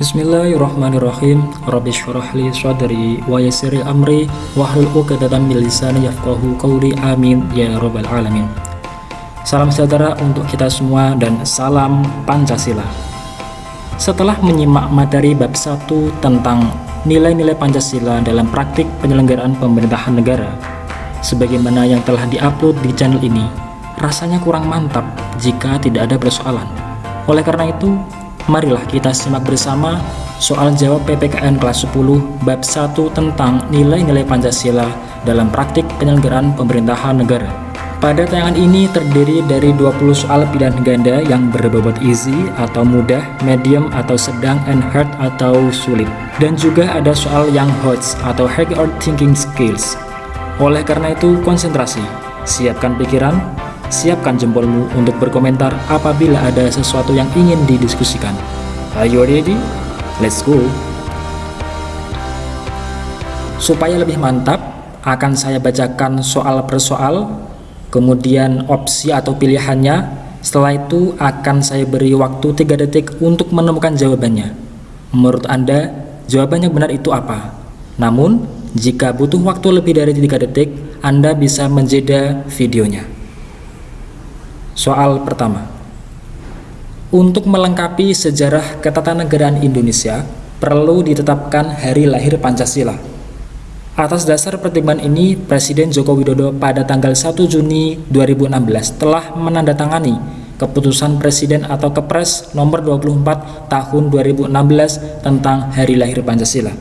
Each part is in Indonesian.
Bismillahirrahmanirrahim. Rabbi syurahli sadri wa yasiri amri Wahlul uqadatan min lisani yafqahu qawli. Amin ya rabbal alamin. Salam sejahtera untuk kita semua dan salam Pancasila. Setelah menyimak materi bab 1 tentang nilai-nilai Pancasila dalam praktik penyelenggaraan pemerintahan negara Sebagaimana yang telah diupload di channel ini Rasanya kurang mantap jika tidak ada persoalan. Oleh karena itu, Marilah kita simak bersama soal jawab PPKN kelas 10 bab 1 tentang nilai-nilai Pancasila dalam praktik penyelenggaraan pemerintahan negara. Pada tayangan ini terdiri dari 20 soal pilihan ganda yang berbobot easy atau mudah, medium atau sedang, and hard atau sulit. Dan juga ada soal yang hot atau high or thinking skills. Oleh karena itu, konsentrasi, siapkan pikiran, Siapkan jempolmu untuk berkomentar apabila ada sesuatu yang ingin didiskusikan. Are you ready? Let's go! Supaya lebih mantap, akan saya bacakan soal per soal, kemudian opsi atau pilihannya. Setelah itu akan saya beri waktu 3 detik untuk menemukan jawabannya. Menurut Anda, jawaban yang benar itu apa? Namun, jika butuh waktu lebih dari 3 detik, Anda bisa menjeda videonya. Soal pertama. Untuk melengkapi sejarah ketatanegaraan Indonesia perlu ditetapkan hari lahir Pancasila. Atas dasar pertimbangan ini, Presiden Joko Widodo pada tanggal 1 Juni 2016 telah menandatangani Keputusan Presiden atau Kepres nomor 24 tahun 2016 tentang Hari Lahir Pancasila.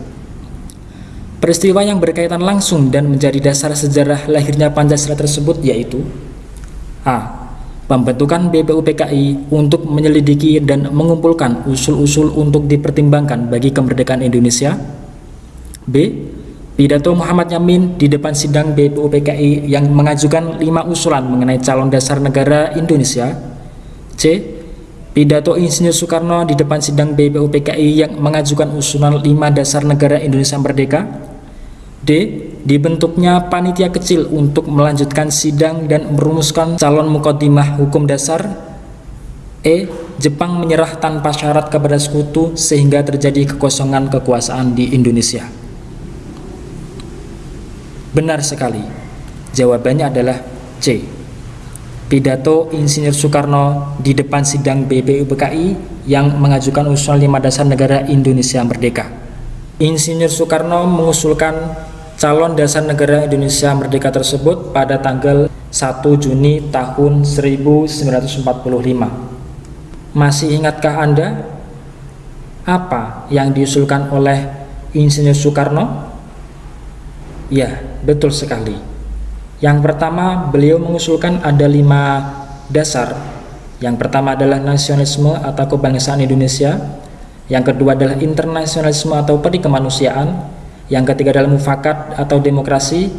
Peristiwa yang berkaitan langsung dan menjadi dasar sejarah lahirnya Pancasila tersebut yaitu A pembentukan BPUPKI untuk menyelidiki dan mengumpulkan usul-usul untuk dipertimbangkan bagi kemerdekaan Indonesia B. Pidato Muhammad Yamin di depan sidang BPUPKI yang mengajukan lima usulan mengenai calon dasar negara Indonesia C. Pidato Insinyur Soekarno di depan sidang BPUPKI yang mengajukan usulan lima dasar negara Indonesia Merdeka D dibentuknya panitia kecil untuk melanjutkan sidang dan merumuskan calon mukodimah hukum dasar. E. Jepang menyerah tanpa syarat kepada sekutu sehingga terjadi kekosongan kekuasaan di Indonesia. Benar sekali. Jawabannya adalah C. Pidato Insinyur Soekarno di depan sidang BPUPKI yang mengajukan usulan lima dasar negara Indonesia Merdeka. Insinyur Soekarno mengusulkan calon dasar negara Indonesia merdeka tersebut pada tanggal 1 Juni tahun 1945. Masih ingatkah Anda apa yang diusulkan oleh Insinyur Soekarno? Ya, betul sekali. Yang pertama, beliau mengusulkan ada lima dasar. Yang pertama adalah nasionalisme atau kebangsaan Indonesia. Yang kedua adalah internasionalisme atau perikemanusiaan yang ketiga adalah mufakat atau demokrasi,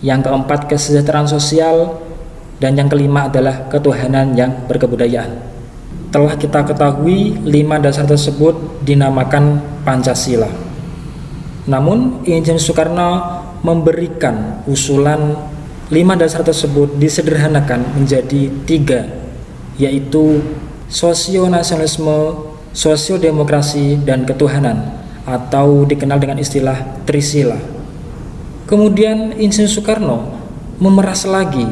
yang keempat kesejahteraan sosial, dan yang kelima adalah ketuhanan yang berkebudayaan. Telah kita ketahui lima dasar tersebut dinamakan Pancasila. Namun Insinyur Soekarno memberikan usulan lima dasar tersebut disederhanakan menjadi tiga, yaitu sosionasionalisme, sosiodemokrasi, dan ketuhanan atau dikenal dengan istilah Trisila. Kemudian Insinyur Soekarno memeras lagi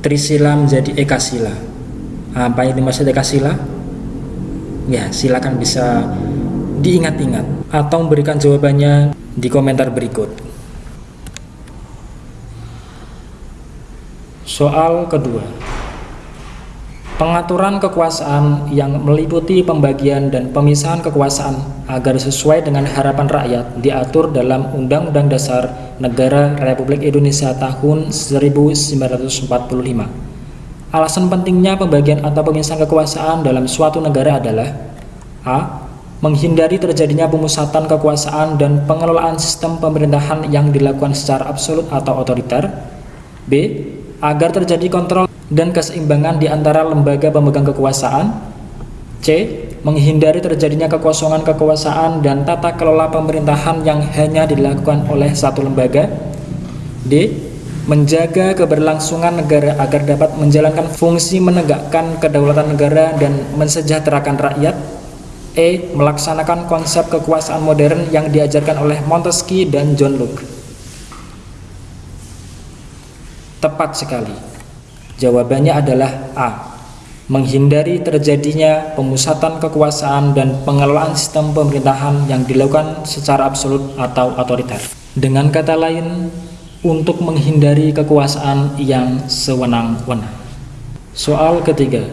Trisila menjadi Ekasila. Apa yang dimaksud Ekasila? Ya, silakan bisa diingat-ingat atau memberikan jawabannya di komentar berikut. Soal kedua. Pengaturan kekuasaan yang meliputi pembagian dan pemisahan kekuasaan agar sesuai dengan harapan rakyat diatur dalam Undang-Undang Dasar Negara Republik Indonesia tahun 1945. Alasan pentingnya pembagian atau pemisahan kekuasaan dalam suatu negara adalah A. Menghindari terjadinya pemusatan kekuasaan dan pengelolaan sistem pemerintahan yang dilakukan secara absolut atau otoriter B. Agar terjadi kontrol dan keseimbangan di antara lembaga pemegang kekuasaan C. Menghindari terjadinya kekosongan kekuasaan dan tata kelola pemerintahan yang hanya dilakukan oleh satu lembaga D. Menjaga keberlangsungan negara agar dapat menjalankan fungsi menegakkan kedaulatan negara dan mensejahterakan rakyat E. Melaksanakan konsep kekuasaan modern yang diajarkan oleh Montesquieu dan John Locke Tepat sekali Jawabannya adalah A menghindari terjadinya pemusatan kekuasaan dan pengelolaan sistem pemerintahan yang dilakukan secara absolut atau otoriter. Dengan kata lain, untuk menghindari kekuasaan yang sewenang-wenang. Soal ketiga,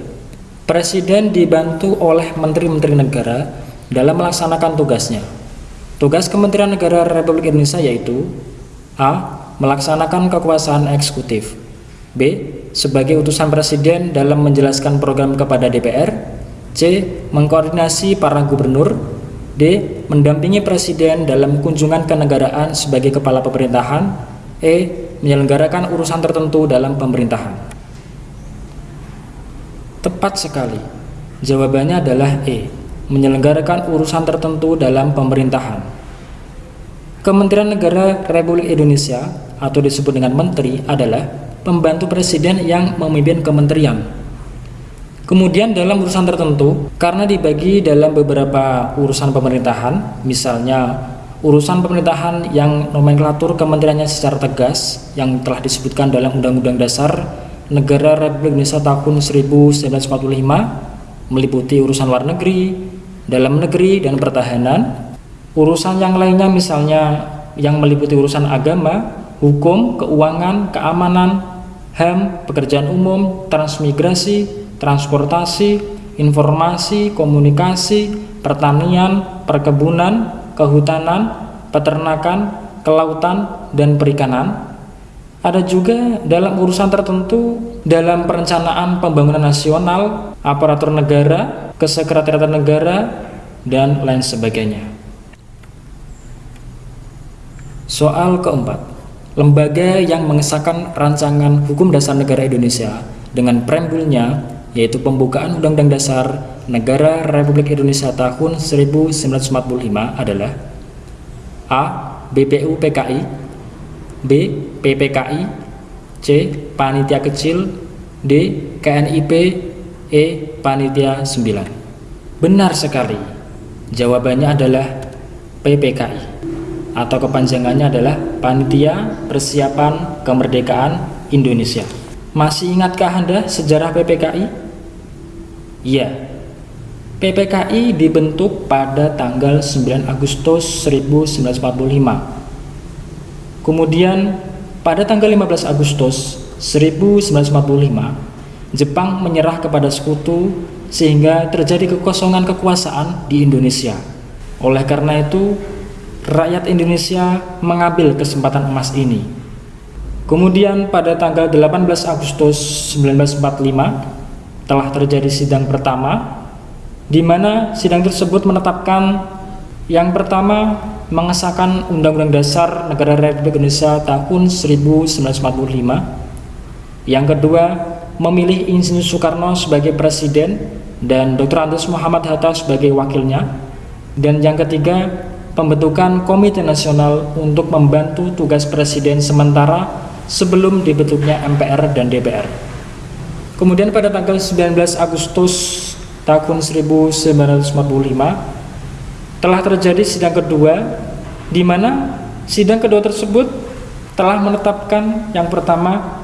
Presiden dibantu oleh Menteri-Menteri Negara dalam melaksanakan tugasnya. Tugas Kementerian Negara Republik Indonesia yaitu A. Melaksanakan kekuasaan eksekutif B sebagai utusan presiden dalam menjelaskan program kepada DPR C. Mengkoordinasi para gubernur D. Mendampingi presiden dalam kunjungan kenegaraan sebagai kepala pemerintahan E. Menyelenggarakan urusan tertentu dalam pemerintahan Tepat sekali Jawabannya adalah E. Menyelenggarakan urusan tertentu dalam pemerintahan Kementerian Negara Republik Indonesia atau disebut dengan menteri adalah pembantu presiden yang memimpin kementerian. Kemudian dalam urusan tertentu, karena dibagi dalam beberapa urusan pemerintahan, misalnya urusan pemerintahan yang nomenklatur kementeriannya secara tegas, yang telah disebutkan dalam Undang-Undang Dasar Negara Republik Indonesia tahun 1945, meliputi urusan luar negeri, dalam negeri, dan pertahanan. Urusan yang lainnya misalnya yang meliputi urusan agama, hukum, keuangan, keamanan, HAM, pekerjaan umum, transmigrasi, transportasi, informasi, komunikasi, pertanian, perkebunan, kehutanan, peternakan, kelautan, dan perikanan. Ada juga dalam urusan tertentu dalam perencanaan pembangunan nasional, aparatur negara, kesekretariatan negara, dan lain sebagainya. Soal keempat lembaga yang mengesahkan rancangan hukum dasar negara Indonesia dengan preambulnya yaitu pembukaan Undang-Undang Dasar Negara Republik Indonesia tahun 1945 adalah A. BPU PKI B. PPKI C. Panitia Kecil D. KNIP E. Panitia 9 Benar sekali Jawabannya adalah PPKI atau kepanjangannya adalah Panitia Persiapan Kemerdekaan Indonesia. Masih ingatkah Anda sejarah PPKI? Iya. PPKI dibentuk pada tanggal 9 Agustus 1945. Kemudian pada tanggal 15 Agustus 1945, Jepang menyerah kepada sekutu sehingga terjadi kekosongan kekuasaan di Indonesia. Oleh karena itu, rakyat Indonesia mengambil kesempatan emas ini. Kemudian pada tanggal 18 Agustus 1945 telah terjadi sidang pertama di mana sidang tersebut menetapkan yang pertama mengesahkan Undang-Undang Dasar Negara Republik Indonesia tahun 1945 yang kedua memilih Insinyur Soekarno sebagai presiden dan Dr. Andes Muhammad Hatta sebagai wakilnya dan yang ketiga pembentukan Komite Nasional untuk membantu tugas Presiden sementara sebelum dibentuknya MPR dan DPR. Kemudian pada tanggal 19 Agustus tahun 1945 telah terjadi sidang kedua di mana sidang kedua tersebut telah menetapkan yang pertama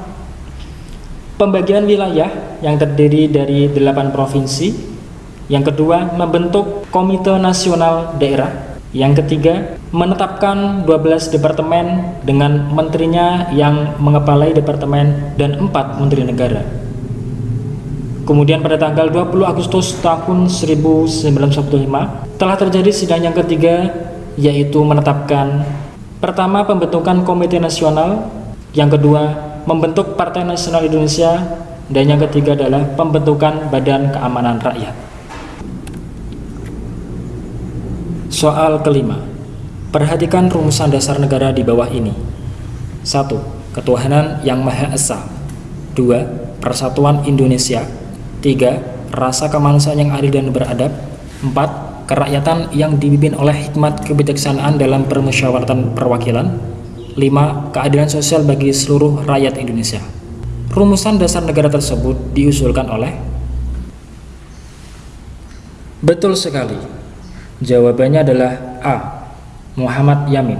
pembagian wilayah yang terdiri dari delapan provinsi yang kedua membentuk Komite Nasional Daerah yang ketiga, menetapkan 12 departemen dengan menterinya yang mengepalai departemen dan 4 menteri negara. Kemudian pada tanggal 20 Agustus tahun 1945 telah terjadi sidang yang ketiga yaitu menetapkan pertama pembentukan Komite Nasional, yang kedua membentuk Partai Nasional Indonesia, dan yang ketiga adalah pembentukan Badan Keamanan Rakyat. Soal kelima, perhatikan rumusan dasar negara di bawah ini. 1. Ketuhanan yang Maha Esa 2. Persatuan Indonesia 3. Rasa kemanusiaan yang adil dan beradab 4. Kerakyatan yang dipimpin oleh hikmat kebijaksanaan dalam permusyawaratan perwakilan 5. Keadilan sosial bagi seluruh rakyat Indonesia Rumusan dasar negara tersebut diusulkan oleh Betul sekali Jawabannya adalah A. Muhammad Yamin.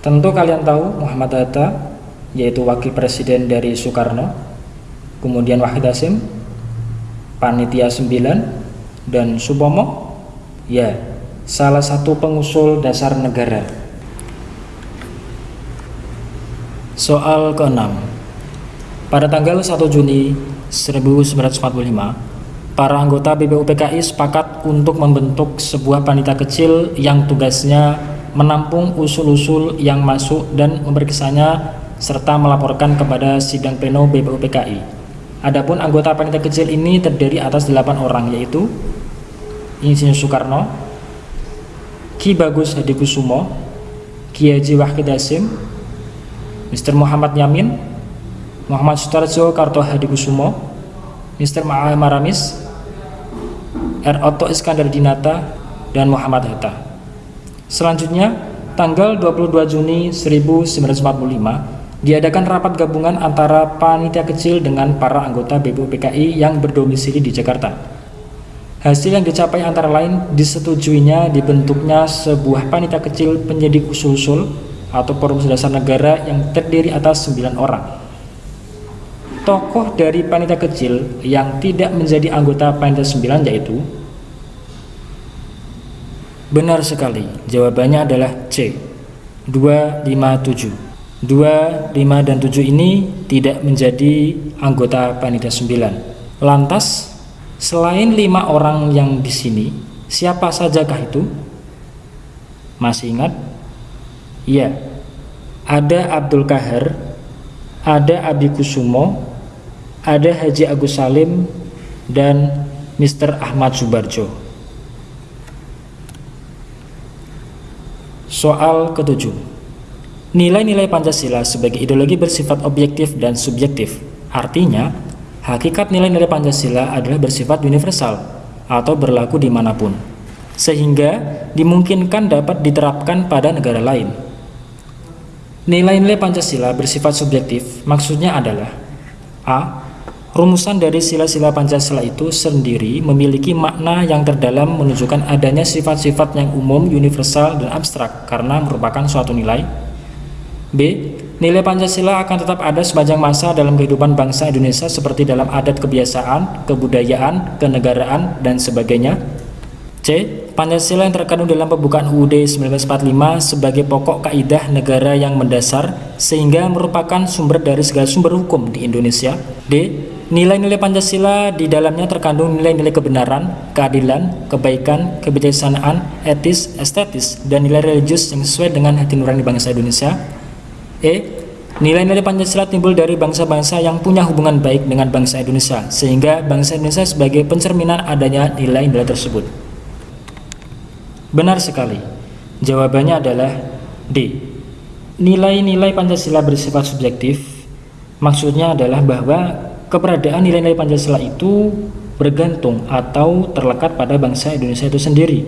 Tentu kalian tahu Muhammad Hatta yaitu wakil presiden dari Soekarno, kemudian Wahid Hasim, Panitia 9, dan Subomo. Ya, salah satu pengusul dasar negara. Soal ke-6 Pada tanggal 1 Juni 1945, para anggota BPUPKI sepakat untuk membentuk sebuah panitia kecil yang tugasnya menampung usul-usul yang masuk dan memeriksanya serta melaporkan kepada sidang pleno BPUPKI. Adapun anggota panitia kecil ini terdiri atas 8 orang yaitu Insinyur Soekarno, Ki Bagus Hadikusumo, Ki Haji Wahid Hasim, Mr. Muhammad Yamin, Muhammad Sutarjo Karto Hadikusumo, Mr. Ma'al Maramis, R. Otto Iskandar Dinata, dan Muhammad Hatta. Selanjutnya, tanggal 22 Juni 1945, diadakan rapat gabungan antara panitia kecil dengan para anggota BPUPKI yang berdomisili di Jakarta. Hasil yang dicapai antara lain disetujuinya dibentuknya sebuah panitia kecil penyidik usul-usul atau forum dasar negara yang terdiri atas 9 orang. Tokoh dari panitia kecil yang tidak menjadi anggota panitia 9 yaitu Benar sekali, jawabannya adalah C. 2, 5, 7. 2, 5, dan 7 ini tidak menjadi anggota panitia 9. Lantas, selain lima orang yang di sini, siapa sajakah itu? Masih ingat? Iya, ada Abdul Kahar, ada Abi Kusumo, ada Haji Agus Salim, dan Mr. Ahmad Subarjo. Soal ketujuh Nilai-nilai Pancasila sebagai ideologi bersifat objektif dan subjektif. Artinya, hakikat nilai-nilai Pancasila adalah bersifat universal atau berlaku di mana pun, sehingga dimungkinkan dapat diterapkan pada negara lain. Nilai-nilai Pancasila bersifat subjektif, maksudnya adalah A. Rumusan dari sila-sila Pancasila itu sendiri memiliki makna yang terdalam menunjukkan adanya sifat-sifat yang umum, universal, dan abstrak karena merupakan suatu nilai. B. Nilai Pancasila akan tetap ada sepanjang masa dalam kehidupan bangsa Indonesia seperti dalam adat kebiasaan, kebudayaan, kenegaraan, dan sebagainya. C. Pancasila yang terkandung dalam pembukaan UUD 1945 sebagai pokok kaidah negara yang mendasar sehingga merupakan sumber dari segala sumber hukum di Indonesia. D. Nilai-nilai Pancasila di dalamnya terkandung nilai-nilai kebenaran, keadilan, kebaikan, kebijaksanaan, etis, estetis, dan nilai religius yang sesuai dengan hati nurani bangsa Indonesia. E. Nilai-nilai Pancasila timbul dari bangsa-bangsa yang punya hubungan baik dengan bangsa Indonesia, sehingga bangsa Indonesia sebagai pencerminan adanya nilai-nilai tersebut. Benar sekali. Jawabannya adalah D. Nilai-nilai Pancasila bersifat subjektif. Maksudnya adalah bahwa keberadaan nilai-nilai Pancasila itu bergantung atau terlekat pada bangsa Indonesia itu sendiri.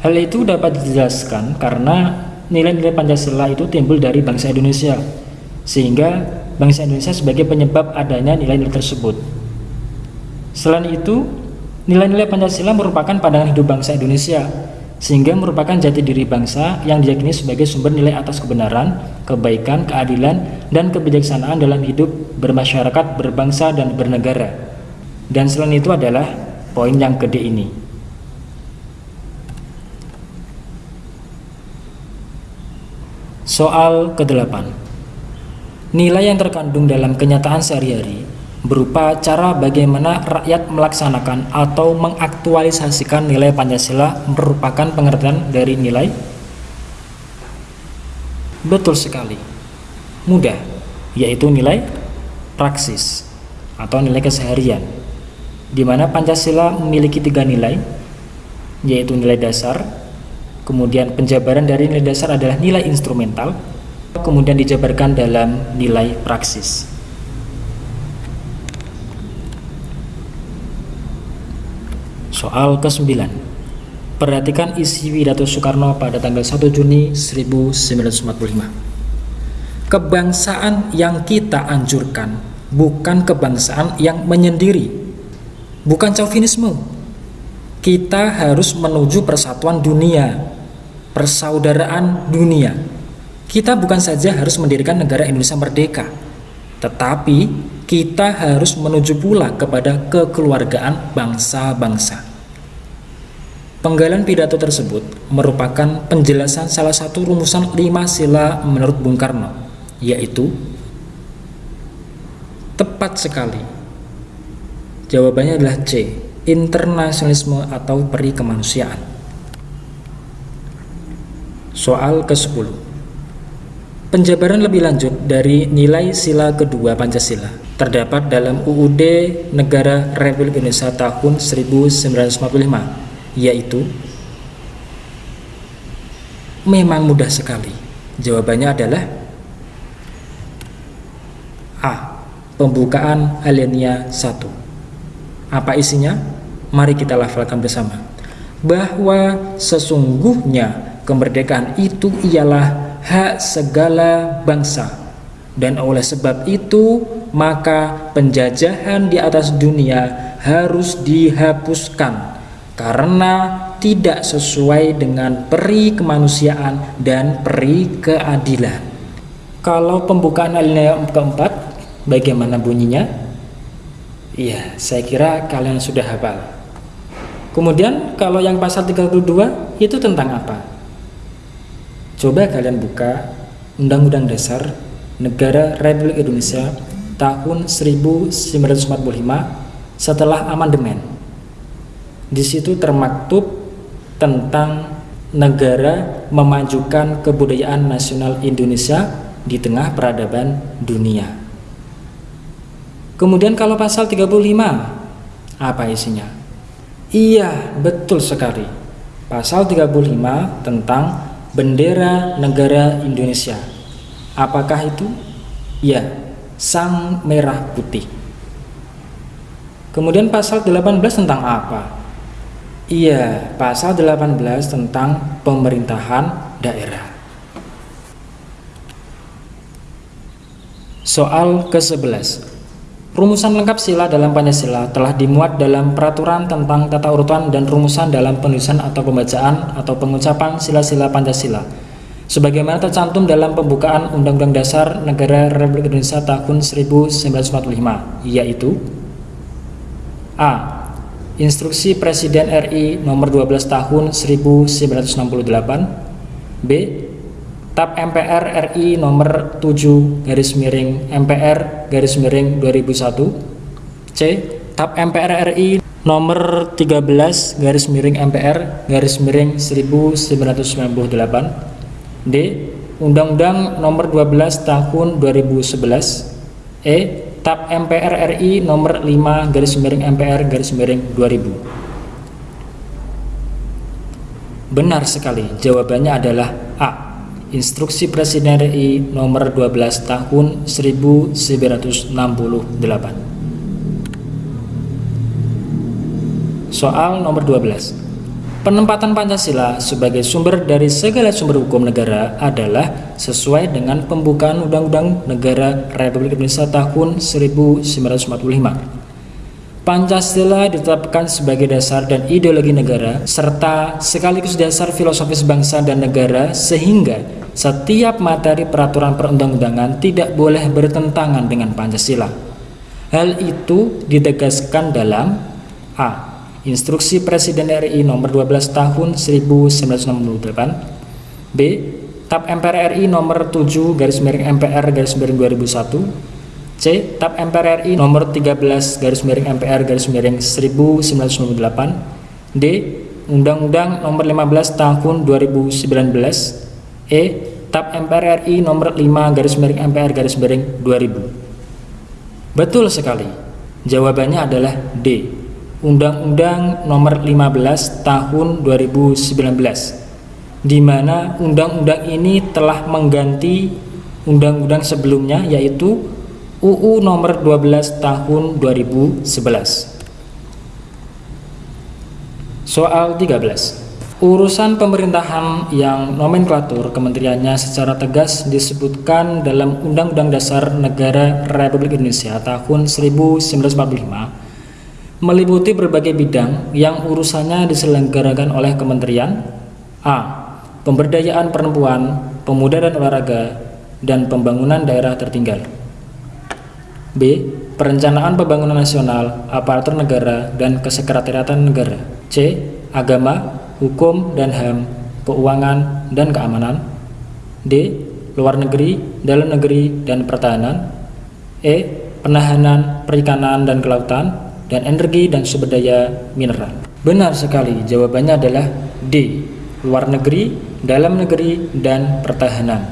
Hal itu dapat dijelaskan karena nilai-nilai Pancasila itu timbul dari bangsa Indonesia, sehingga bangsa Indonesia sebagai penyebab adanya nilai-nilai tersebut. Selain itu, nilai-nilai Pancasila merupakan pandangan hidup bangsa Indonesia sehingga merupakan jati diri bangsa yang diyakini sebagai sumber nilai atas kebenaran, kebaikan, keadilan, dan kebijaksanaan dalam hidup bermasyarakat, berbangsa, dan bernegara. Dan selain itu adalah poin yang gede ini. Soal ke-8 Nilai yang terkandung dalam kenyataan sehari-hari berupa cara bagaimana rakyat melaksanakan atau mengaktualisasikan nilai Pancasila merupakan pengertian dari nilai? Betul sekali. Mudah, yaitu nilai praksis atau nilai keseharian. Di mana Pancasila memiliki tiga nilai, yaitu nilai dasar, kemudian penjabaran dari nilai dasar adalah nilai instrumental, kemudian dijabarkan dalam nilai praksis. Soal ke-9 Perhatikan isi pidato Soekarno pada tanggal 1 Juni 1945 Kebangsaan yang kita anjurkan bukan kebangsaan yang menyendiri Bukan chauvinisme kita harus menuju persatuan dunia, persaudaraan dunia. Kita bukan saja harus mendirikan negara Indonesia merdeka, tetapi kita harus menuju pula kepada kekeluargaan bangsa-bangsa. Penggalan pidato tersebut merupakan penjelasan salah satu rumusan lima sila menurut Bung Karno, yaitu tepat sekali. Jawabannya adalah C, internasionalisme atau peri kemanusiaan. Soal ke-10 Penjabaran lebih lanjut dari nilai sila kedua Pancasila terdapat dalam UUD Negara Republik Indonesia tahun 1945 yaitu memang mudah sekali. Jawabannya adalah A. Pembukaan alinea 1. Apa isinya? Mari kita lafalkan bersama. Bahwa sesungguhnya kemerdekaan itu ialah hak segala bangsa dan oleh sebab itu maka penjajahan di atas dunia harus dihapuskan karena tidak sesuai dengan peri kemanusiaan dan peri keadilan. Kalau pembukaan alinea keempat, bagaimana bunyinya? Iya, saya kira kalian sudah hafal. Kemudian kalau yang pasal 32 itu tentang apa? Coba kalian buka Undang-Undang Dasar Negara Republik Indonesia tahun 1945 setelah amandemen di situ termaktub tentang negara memajukan kebudayaan nasional Indonesia di tengah peradaban dunia. Kemudian kalau pasal 35, apa isinya? Iya, betul sekali. Pasal 35 tentang bendera negara Indonesia. Apakah itu? Ya, sang merah putih. Kemudian pasal 18 tentang apa? Iya, pasal 18 tentang pemerintahan daerah. Soal ke-11. Rumusan lengkap sila dalam Pancasila telah dimuat dalam peraturan tentang tata urutan dan rumusan dalam penulisan atau pembacaan atau pengucapan sila-sila Pancasila. Sebagaimana tercantum dalam pembukaan Undang-Undang Dasar Negara Republik Indonesia tahun 1945, yaitu A. Instruksi Presiden RI nomor 12 tahun 1968 B. TAP MPR RI nomor 7 garis miring MPR garis miring 2001 C. TAP MPR RI nomor 13 garis miring MPR garis miring 1998 D. Undang-Undang nomor 12 tahun 2011 E TAP MPR RI nomor 5 garis miring MPR garis miring 2000 Benar sekali, jawabannya adalah A. Instruksi Presiden RI nomor 12 tahun 1968 Soal nomor 12 Penempatan Pancasila sebagai sumber dari segala sumber hukum negara adalah sesuai dengan pembukaan Undang-Undang Negara Republik Indonesia tahun 1945. Pancasila ditetapkan sebagai dasar dan ideologi negara serta sekaligus dasar filosofis bangsa dan negara sehingga setiap materi peraturan perundang-undangan tidak boleh bertentangan dengan Pancasila. Hal itu ditegaskan dalam A. Instruksi Presiden RI nomor 12 tahun 1968 B. TAP MPR RI nomor 7 garis miring MPR garis miring 2001 C. TAP MPR RI nomor 13 garis miring MPR garis miring 1998 D. Undang-Undang nomor 15 tahun 2019 E. TAP MPR RI nomor 5 garis miring MPR garis miring 2000 Betul sekali Jawabannya adalah D Undang-Undang Nomor 15 Tahun 2019 di mana undang-undang ini telah mengganti undang-undang sebelumnya yaitu UU Nomor 12 Tahun 2011. Soal 13. Urusan pemerintahan yang nomenklatur kementeriannya secara tegas disebutkan dalam Undang-Undang Dasar Negara Republik Indonesia tahun 1945 meliputi berbagai bidang yang urusannya diselenggarakan oleh kementerian A. Pemberdayaan perempuan, pemuda dan olahraga, dan pembangunan daerah tertinggal B. Perencanaan pembangunan nasional, aparatur negara, dan kesekretariatan negara C. Agama, hukum dan HAM, keuangan dan keamanan D. Luar negeri, dalam negeri, dan pertahanan E. Penahanan, perikanan, dan kelautan dan energi dan sumber daya mineral Benar sekali, jawabannya adalah D. Luar negeri, dalam negeri, dan pertahanan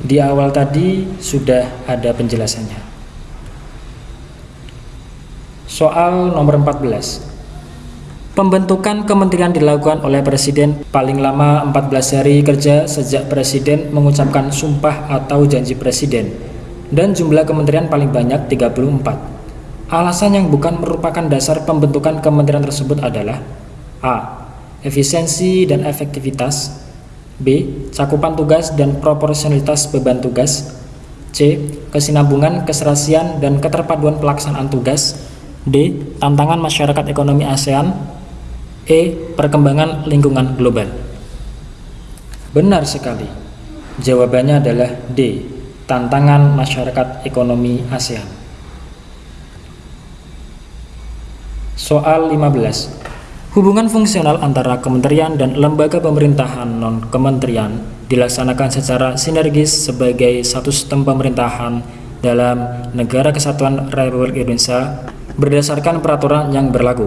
Di awal tadi sudah ada penjelasannya Soal nomor 14 Pembentukan kementerian dilakukan oleh Presiden paling lama 14 hari kerja sejak Presiden mengucapkan sumpah atau janji Presiden dan jumlah kementerian paling banyak 34. Alasan yang bukan merupakan dasar pembentukan kementerian tersebut adalah A. Efisiensi dan efektivitas B. Cakupan tugas dan proporsionalitas beban tugas C. Kesinambungan, keserasian, dan keterpaduan pelaksanaan tugas D. Tantangan masyarakat ekonomi ASEAN E. Perkembangan lingkungan global Benar sekali Jawabannya adalah D. Tantangan masyarakat ekonomi ASEAN Soal 15 Hubungan fungsional antara kementerian dan lembaga pemerintahan non-kementerian dilaksanakan secara sinergis sebagai satu sistem pemerintahan dalam Negara Kesatuan Republik Indonesia berdasarkan peraturan yang berlaku.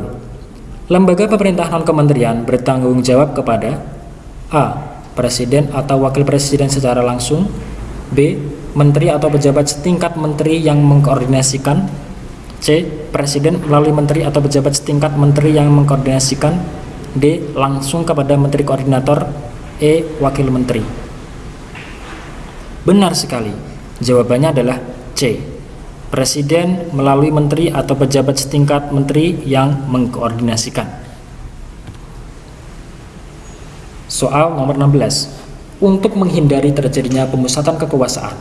Lembaga pemerintah non-kementerian bertanggung jawab kepada A. Presiden atau Wakil Presiden secara langsung B. Menteri atau pejabat setingkat menteri yang mengkoordinasikan C. Presiden melalui menteri atau pejabat setingkat menteri yang mengkoordinasikan D. Langsung kepada menteri koordinator E. Wakil menteri Benar sekali Jawabannya adalah C. Presiden melalui menteri atau pejabat setingkat menteri yang mengkoordinasikan. Soal nomor 16. Untuk menghindari terjadinya pemusatan kekuasaan,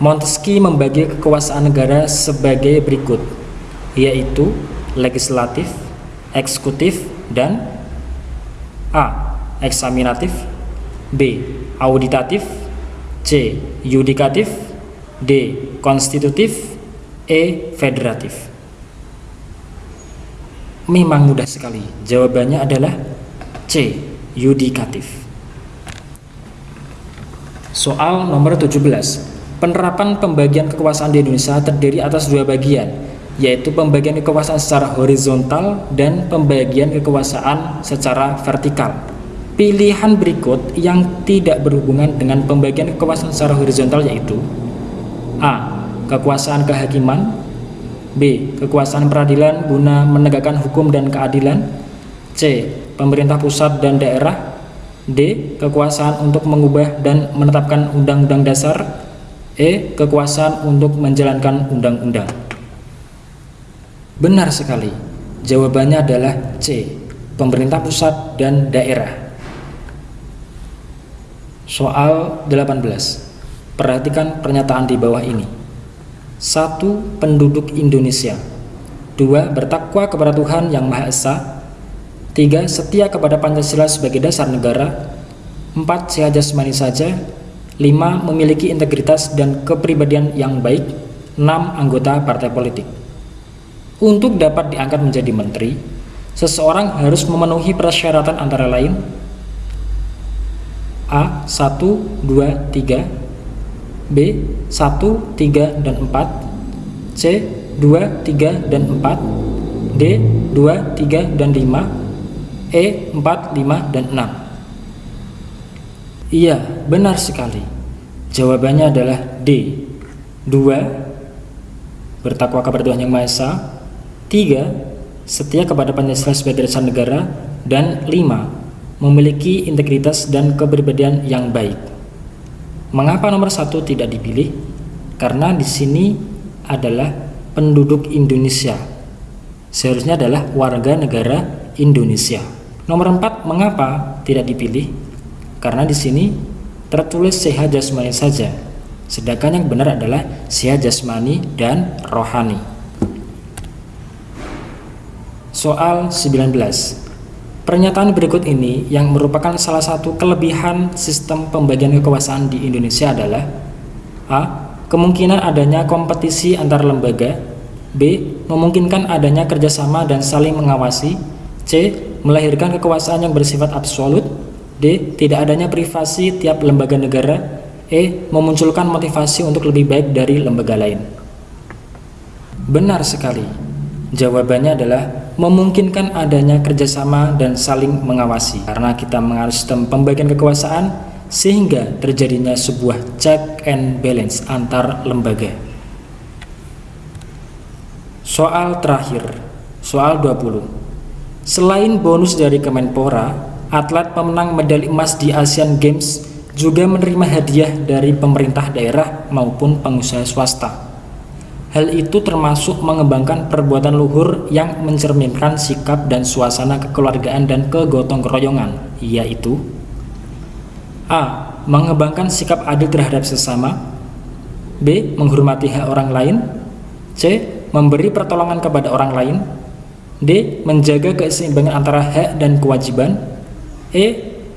Montesquieu membagi kekuasaan negara sebagai berikut, yaitu legislatif, eksekutif, dan A. Eksaminatif B. Auditatif C. Yudikatif D. Konstitutif E. Federatif Memang mudah sekali Jawabannya adalah C. Yudikatif Soal nomor 17 Penerapan pembagian kekuasaan di Indonesia terdiri atas dua bagian yaitu pembagian kekuasaan secara horizontal dan pembagian kekuasaan secara vertikal. Pilihan berikut yang tidak berhubungan dengan pembagian kekuasaan secara horizontal yaitu A kekuasaan kehakiman B. Kekuasaan peradilan guna menegakkan hukum dan keadilan C. Pemerintah pusat dan daerah D. Kekuasaan untuk mengubah dan menetapkan undang-undang dasar E. Kekuasaan untuk menjalankan undang-undang. Benar sekali. Jawabannya adalah C. Pemerintah pusat dan daerah. Soal 18 Perhatikan pernyataan di bawah ini. Satu penduduk Indonesia. Dua bertakwa kepada Tuhan Yang Maha Esa. Tiga setia kepada Pancasila sebagai dasar negara. Empat sehat jasmani saja lima memiliki integritas dan kepribadian yang baik enam anggota partai politik. Untuk dapat diangkat menjadi menteri seseorang harus memenuhi persyaratan antara lain A 1, 2, 3 B 1, 3, dan 4 C 2, 3, dan 4 D 2, 3, dan 5 E 4, 5, dan 6 Iya, benar sekali Jawabannya adalah D 2 Bertakwa kepada Tuhan Yang Maha Esa 3. Setia kepada Pancasila sebagai dasar negara Dan 5. Memiliki integritas dan kepribadian yang baik Mengapa nomor satu tidak dipilih? Karena di sini adalah penduduk Indonesia. Seharusnya adalah warga negara Indonesia. Nomor empat, mengapa tidak dipilih? Karena di sini tertulis sehat jasmani saja. Sedangkan yang benar adalah sehat jasmani dan rohani. Soal 19 Pernyataan berikut ini yang merupakan salah satu kelebihan sistem pembagian kekuasaan di Indonesia adalah A. Kemungkinan adanya kompetisi antar lembaga B. Memungkinkan adanya kerjasama dan saling mengawasi C. Melahirkan kekuasaan yang bersifat absolut D. Tidak adanya privasi tiap lembaga negara E. Memunculkan motivasi untuk lebih baik dari lembaga lain Benar sekali Jawabannya adalah memungkinkan adanya kerjasama dan saling mengawasi karena kita mengalami sistem pembagian kekuasaan sehingga terjadinya sebuah check and balance antar lembaga. Soal terakhir, soal 20. Selain bonus dari Kemenpora, atlet pemenang medali emas di Asian Games juga menerima hadiah dari pemerintah daerah maupun pengusaha swasta. Hal itu termasuk mengembangkan perbuatan luhur yang mencerminkan sikap dan suasana kekeluargaan dan kegotong royongan, yaitu A. Mengembangkan sikap adil terhadap sesama B. Menghormati hak orang lain C memberi pertolongan kepada orang lain D. Menjaga keseimbangan antara hak dan kewajiban E.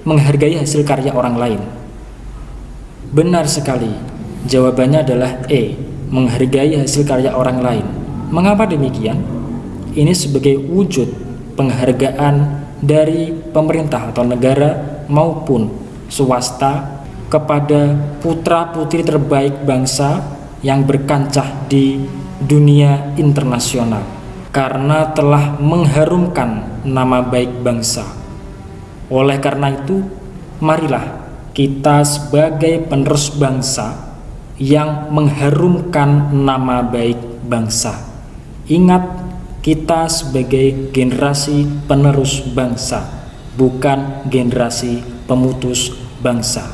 Menghargai hasil karya orang lain Benar sekali Jawabannya adalah E. Menghargai hasil karya orang lain Mengapa demikian? Ini sebagai wujud penghargaan dari pemerintah atau negara maupun swasta kepada putra-putri terbaik bangsa yang berkancah di dunia internasional karena telah mengharumkan nama baik bangsa. Oleh karena itu, marilah kita sebagai penerus bangsa yang mengharumkan nama baik bangsa. Ingat, kita sebagai generasi penerus bangsa, bukan generasi pemutus bangsa.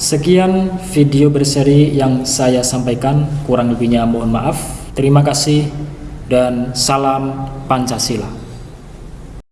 Sekian video berseri yang saya sampaikan, kurang lebihnya mohon maaf. Terima kasih dan salam Pancasila.